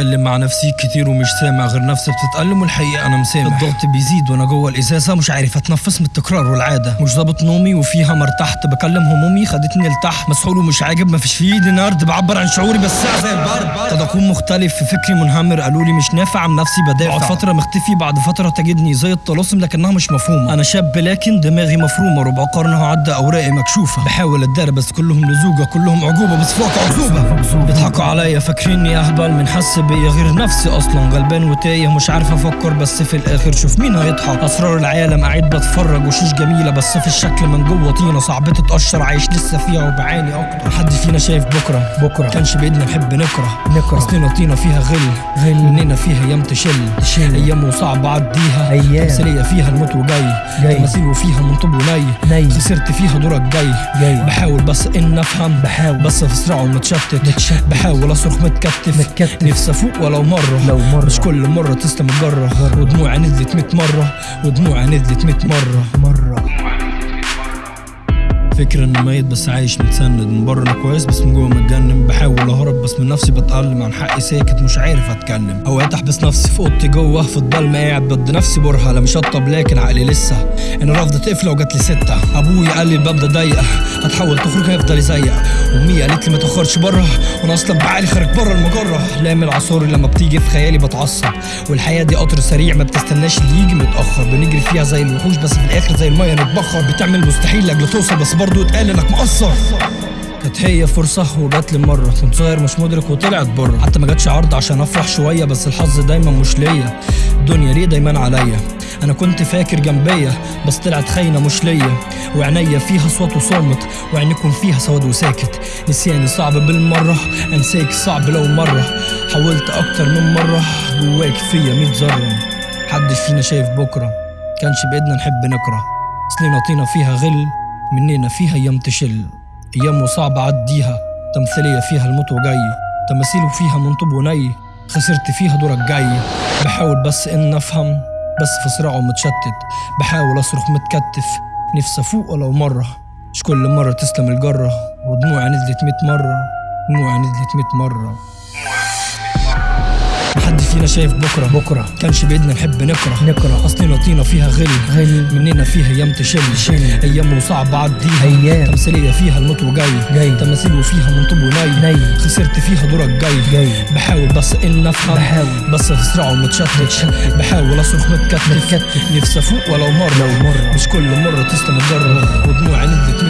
بتكلم مع نفسي كتير ومش سامع غير نفسي بتتألم والحقيقة أنا مسامح. الضغط بيزيد وأنا جوه الإزازة مش عارف أتنفس من التكرار والعادة. مش ظابط نومي وفيها مرتحت بكلم همومي خدتني لتحت. مسحول ومش عاجب. مفيش في إيدي نرد. بعبر عن شعوري بس ساعة زي البرد. قد أكون مختلف في فكري منهمر. قالوا لي مش نافع. عن نفسي بدافع. بعد فترة مختفي. بعد فترة تجدني زي الطلاسم لكنها مش مفهومة. أنا شاب لكن دماغي مفرومة. ربع قرن عدى أوراقي مكشوفة. بحاول أتدارى بس كلهم لزوجة. كلهم عجوبة بس فوق عزوبة بيضحكوا عليا. فاكريني أهبل من حس بيا غير نفسي أصلا. غلبان وتايه مش عارف أفكر بس في الآخر شوف مين هيضحك. أسرار العالم قاعد بتفرج. وشوش جميلة بس في الشكل من جوة طينة. صعب تتقشر عايش لسه فيها وبعاني أكتر. محد فينا شايف بكرة. بكرة. كانش بإيدنا نحب نكره. نكره. أصلنا طينة فيها غل. غل. مننا فيها أيام تشل. تشل. أيام وصعب عديها. أيام. تمثيلية فيها الموت وجاي. جاي. تماثيل وفيها من طوب وني ني. خسرت فيها دورك جاي. جاي. بحاول بس إن أفهم. بحاول. بس في صراع متشتت. متشتت. بحاول أصرخ متكتف. متكتف. نفسي أفوق ولو مرة. لو مرة. مش كل مرة تسلم الجرة. ودموعي نزلت 100 مرة. ودموعي نزلت 100 مرة. مرة. فكرة إني ميت بس عايش متسند. من بره أنا كويس بس من جوه متجنن. بحاول أهرب بس من نفسي بتألم. عن حقي ساكت مش عارف أتكلم. أوقات أحبس نفسي في أوضتي جوه. في الضلمه قاعد بدي نفسي برهة. لا مشطب لكن عقلي لسه. أنا رافضة قفله وجات لي سته أبوي قال لي الباب ده ضيق. هتحاول تخرج هيفضل يزيق. أمي قالت لي ما تخرجش بره وأنا أصلا بعقلي خارج بره المجرة. احلام العصور لما بتيجي في خيالي بتعصب. والحياة دي قطر سريع ما بتستناش اللي يجي متأخر. بنجري فيها زي الوحوش بس في الآخر زي المية نتبخر. بتعمل مستحيل لأجل توصل بس برضه اتقال إنك مقصر. كانت هي فرصة وجات لي مرة. كنت صغير مش مدرك وطلعت بره حتى ما جاتش عرض عشان أفرح شوية بس الحظ دايما مش ليا. الدنيا ليه دايما عليا؟ أنا كنت فاكر جنبيا بس طلعت خاينة مش ليا. وعينيا فيها صوت وصامت وعينكم فيها سواد وساكت. نسياني صعب بالمرة أنساك صعب لو مرة. حاولت أكتر من مرة جواك فيا ميت ذرة. محدش فينا شايف بكرة كانش بإيدنا نحب نكره. أصلنا طينا فيها غل مننا فيها أيام تشل. أيام وصعب عديها تمثيلية فيها الموت وجاي تماثيل فيها من طوب وني خسرت فيها دورك جاي. بحاول بس إن أفهم بس في صراع ومتشتت بحاول أصرخ متكتف نفسي أفوق ولو مرة. مش كل مرة تسلم الجرة ودموعي نزلت ميت مرة دموعي نزلت ميت مرة. محد فينا شايف بكرة بكرة. كانش بإيدنا نحب نكره نكره. أصلنا طينة فيها غل غل. مننا فيها أيام تشل تشل. أيام وصعب عديها أيام. تمثيلية فيها الموت وجاي جاي. تماثيل وفيها من طوب وني ني. خسرت فيها دورك جاي جاي. بحاول بس إن أفهم بحاول. بس صراع ومتشتت بحاول أصرخ متكتف. نفسي أفوق ولو مرة لو مرة. مش كل مرة تسلم الجرة ودموعي نزلت